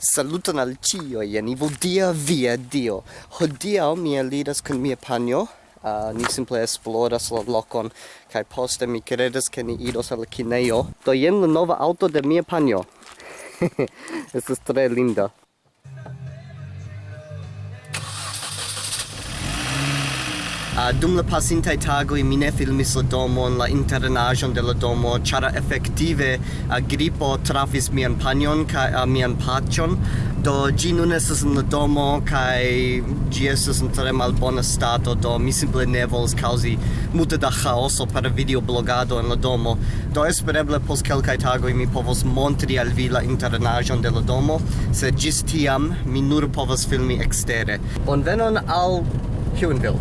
Saluton al cio, jen ivo dia via dio. Hodia mi eliras kun mia panjo, uh, ni simple esploras la lokon, kai poste mi credas ke ni idos al kinejo. Do jen la nova auto de mia panjo. Estas tre linda. Uh, dum la pasintaj tagoj mi ne filmis la domon, la internaĵon de la domo, ĉar efektive uh, gripo trafis mian panjon kaj uh, mian paĉon. Do ĝi nun estas en la domo kaj ĝi estas en tre malbona stato, do mi simple ne volas kaŭzi multe da chaoso per videoblogado en la domo. Do espereble post kelkaj tagoj mi povos montri al vi la internaĵon de la domo, sed ĝis tiam mi nur povas filmi ekstere. Bonvenon al Huonville.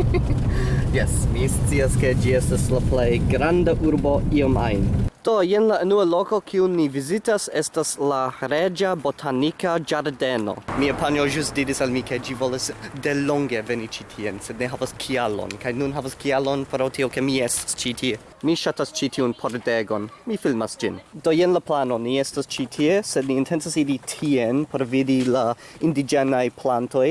yes, mi scias ke gi estas la plej granda urbo iom ajn. Do jen la unua loko kiun ni vizitas estas la Reĝa Botanika Ĝardeno. Mia panjo ĵus diris al mi ke ĝi volas delonge veni ĉi tien, sed ne havas kialon, kaj nun havas kialon pro tio ke mi estas ĉi tie. Mi ŝatas ĉi tiun pordegon. Mi filmas ĝin. Do jen la plano. Ni estas ĉi tie, sed ni intencas iri tien por vidi la indiĝenaj plantoj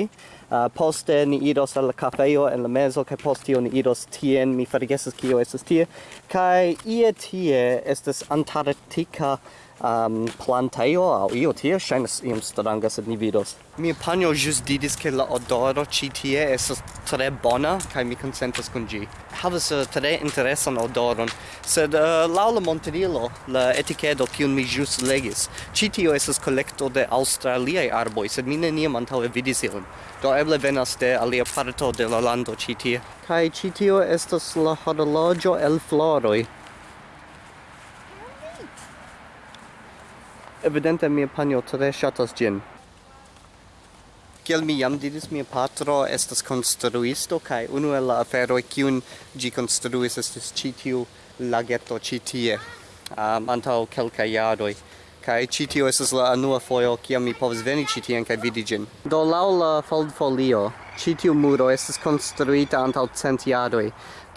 uh, poste ni iros al cafeo en la mezo kaj poste ni iros tien mi forgesas kio estas tie. Kaj ie tie estas antarktika um, planteio au io tie shines iom stranga sed ni vidos. Mi panjo jus didis ke la odoro ci tie estas tre bona kai mi consentas kun gi havas uh, tre interesan odoron. Sed eh, uh, la la montrilo la etikedo kiun mi jus legis ci tio estas kolekto de aŭstraliaj arboj sed mi neniam antaŭe vidis ilin. Do eble venas de alia parto de la lando ci tie. Kai ci tio estas la horologio el floroj. Evidente mia panjo tre ŝatas ĝin. Kiel mi jam diris, mia patro estas konstruisto kaj unu el la aferoj kiun ĝi konstruis estis ĉi tiu lageto ĉi tie um, antaŭ kelkaj jaroj kai ci tio estas la unua fojo kiam mi povas veni ci tien kaj vidi ĝin. Do laŭ la foldfolio citiu muro estes konstruita antaŭ cent jaroj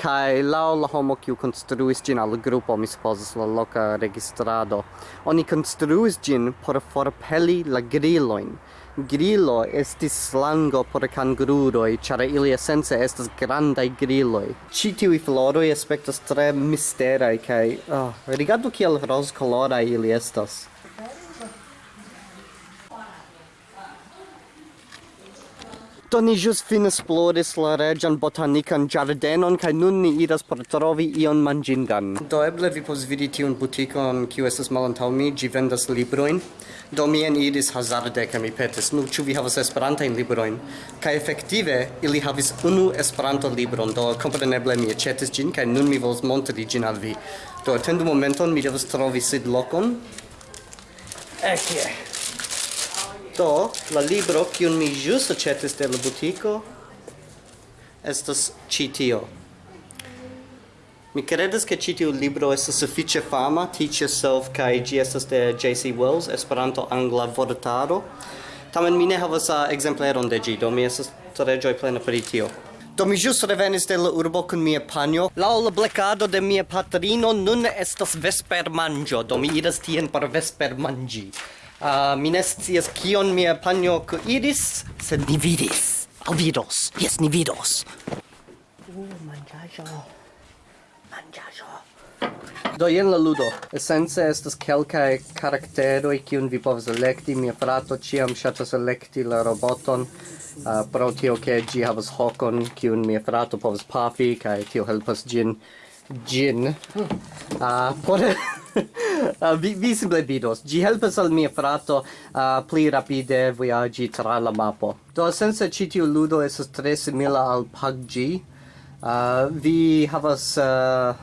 kai lau la homo kiu konstruis gin al grupo mi supozas la loca registrado oni konstruis gin por forpeli la griloin. grilo estis slango por kanguroj chara ili essence estas grandai griloi. ĉi tiuj floroj aspektas tre misterai, kaj oh, rigardu kiel rozkoloraj ili estas Do ni jus fin esploris la regian botanican giardenon, kai nun ni iras por trovi ion mangingan. Do eble vi pos vidi tiun butikon, kiu estas malantau mi, gi vendas libroin. Do mi en idis hazarde, kai mi petis, nu, ĉu vi havas esperantajn libroin? Kaj efektive, ili havis unu esperanto libron, do kompreneble mi aĉetis ĝin, kaj nun mi volas montri ĝin al vi. Do atendu momenton, mi devas trovi sidlokon. Ekie. Do, la libro kiun mi ĵus aĉetis de la butiko estas ĉi tio. Mi credes che ci tiu libro estas suffice fama, Teach Yourself, kaj gi estas de J.C. Wells, Esperanto-Angla vortaro. Tamen mi ne havas ekzempleron de gi, do mi estas tre gioi plena per tio. Do mi jus revenis de la urbo kun mia panjo. Laŭ la blecado de mia patrino nun estas vespermanĝo, do mi iras tien por vespermanĝi. Uh, mi ne scias kion mia panjo iris, sed ni vidis. Au vidos. yes ni vidos. Uh, mangiajo. Mangiajo. Do jen la ludo. Esence estas kelkaj karakteroj kiun vi povas elekti. Mia frato ĉiam ŝatas elekti la roboton uh, pro tio ke ĝi havas hokon kiun mia frato povas pafi kaj tio helpas ĝin ĝin. Uh, por uh, vi, vi simple vidos. Gi helpas al mia frato uh, pli rapide viaggi tra la mapo. Do, sense citiu ludo esas tre simila al PUBG, uh, ah, vi havas uh,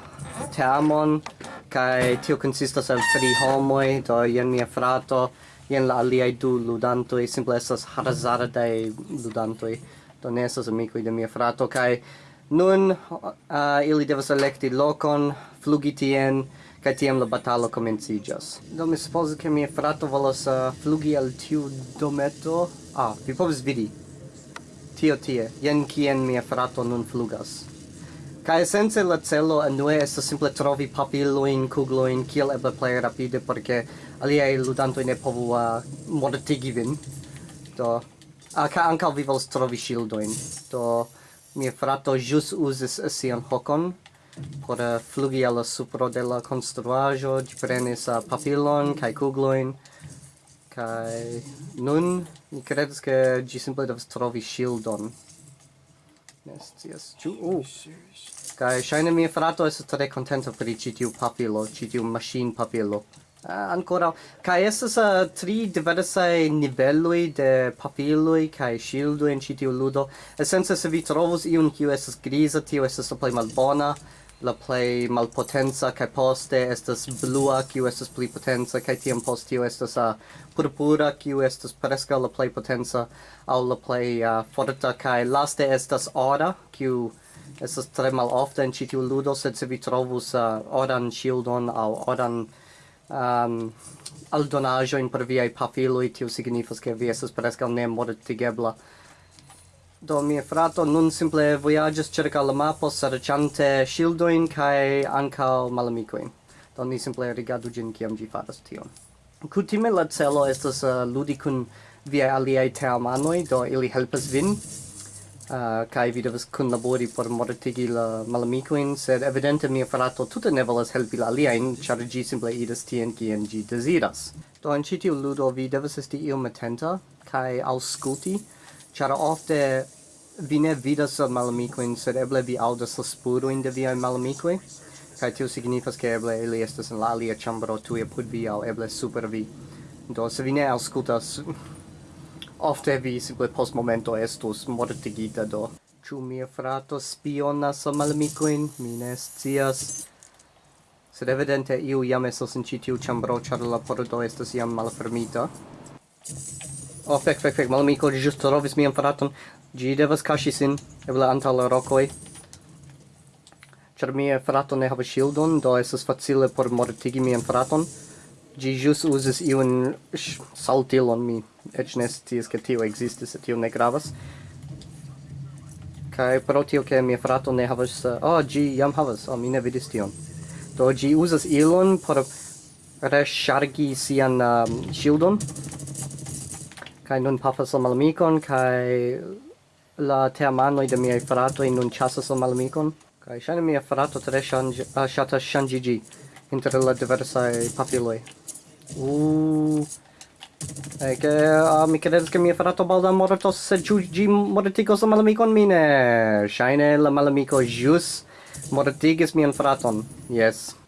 teamon, kai tio consistas el tri homoi, do jen mia frato, jen la aliai du ludantoi, simple esas harazardai ludantoi, do ne esas amicoi de mia frato, kai nun uh, ili devas electi lokon, flugi tien, Kaj tiam la batalo komenciĝas. Do mi supozas ke mia frato volas uh, flugi al tiu dometo. Ah, vi povas vidi. Tio tie. Jen kien mia frato nun flugas. Kaj esence la celo anue estas simple trovi papilojn, kuglojn, kiel eble plej rapide, porque aliaj ludantoj ne povu uh, mortigi vin. Do, uh, ka ankaŭ vi volas trovi ŝildojn. Do, mia frato ĵus uzis sian hokon, por uh, flugi al supro de la construajo di prenis uh, papilon kai kugloin kai nun mi credes ke gi simple devas trovi ŝildon yes. scias oh. uh. Kai ŝajne mia frato es tre contento per i tiu papilo ĉi tiu papilo. Ah, uh, ancora kai estas uh, tri diverse niveloj de papiloj kai ŝildoj in ĉi tiu ludo Essenza se vi trovos iun kiu estas grisa tio estas la plej malbona la play malpotenza kai poste estas blua kiu estas pli potenza kai tiam post tio estas uh, purpura kiu estas preskaŭ la play potenza au la play uh, forta kai laste estas ora kiu estas tre malofte en ĉi tiu ludo sed se vi trovus uh, oran shieldon au oran um, aldonaĵojn per viai pafiloj tio signifas ke vi estas preskaŭ ne mortigebla. Do mia frato nun simple voyages cerca la mapo serciante shieldoin kai ancal malamicoin. Do ni simple rigardu gin kiam gi faras tion. Kutime la celo estas uh, ludi kun viaj aliai teamanoi, do ili helpas vin eh, uh, kai vi devas kunlabori por mortigi la malamikojn, sed evidente mia frato tute ne volas helpi la aliajn, char gi simple idas tien kien gi desiras. Do in citiu ludo vi devas esti iom atenta kai aŭskulti Char ofte vi ne vidas malamikoin, sed eble vi audas la spuroin de viaj malamikoj, kaj tio signifas ke eble ili estas en la alia ĉambro tuj apud vi aŭ eble super vi. Do se vi ne aŭskultas, ofte vi simple post momento estus mortigita do. Ĉu mia frato spionas la malamikojn? Mi ne scias. Sed evidente iu jam estas en ĉi tiu ĉambro, ĉar la pordo estas jam malfermita. Oh, fec, fec, fec, malamico, gi just trovis mian fraton. Gi devas cashi sin, eble anta la rocoi. Char mia frato ne havas shieldon, do estas facile por mortigi mian fraton. Gi just uses iun saltilon, mi Ec ne scias che tio ekzistis, tio ne gravas. Kai pro tio che mia frato ne havas... Oh, gi jam havas, oh, mi ne vidis tion. Do gi uzas ilon por reshargi sian um, shieldon. Kai nun pafas la malamikon, kai la teamanoj de miaj fratoj nun ĉasas la malamikon. Kai ŝajne mia frato tre ŝatas ŝanĝiĝi inter la diversa papiloi Uuu... E che uh, mi credes che mi ha fatto balda morto se giugi mortigos la malamicon mine. Shine la malamico jus mortigis mian fraton. Yes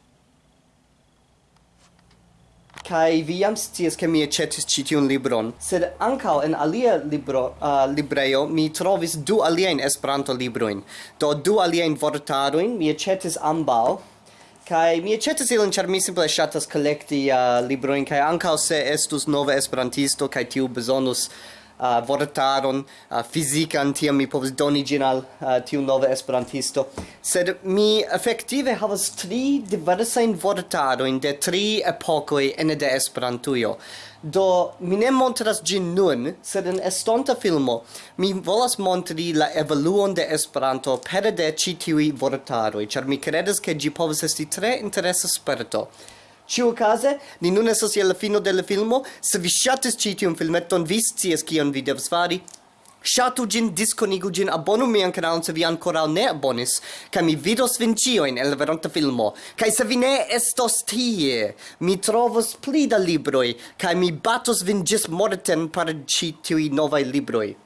kai vi jam scias ke mi aĉetis ĉi tiun libron. Sed ankaŭ en alia libro uh, librejo mi trovis du aliajn Esperanto librojn do du aliajn vortarojn mi aĉetis ambaŭ. Kai mi aĉetis ilin ĉar mi simple ŝatas kolekti uh, librojn kai ankaŭ se estus nova esperantisto kai tiu bezonus uh, vortaron uh, fizikan tiam mi povus doni ĝin al uh, tiu nova esperantisto. Sed mi efektive havas tri diversajn vortarojn de tri epokoj ene de Esperantujo. Do mi ne montras ĝin nun sed en estonta filmo mi volas montri la evoluon de Esperanto pere de ĉi tiuj vortaroj ĉar mi kredas ke ĝi povas esti tre interesa sperto. Ciu case, ni nun esas je la fino del filmo, se vi shatis citium filmeton, vi scias kion vi devs fari, Shatu gin, disconigu gin, abonu mian canalon se vi ancora ne abonis, ca mi vidos vin cioin el veronta filmo. Ca se vi ne estos tie, mi trovos pli da libroi, ca mi batos vin gis morten par ci tiui novai libroi.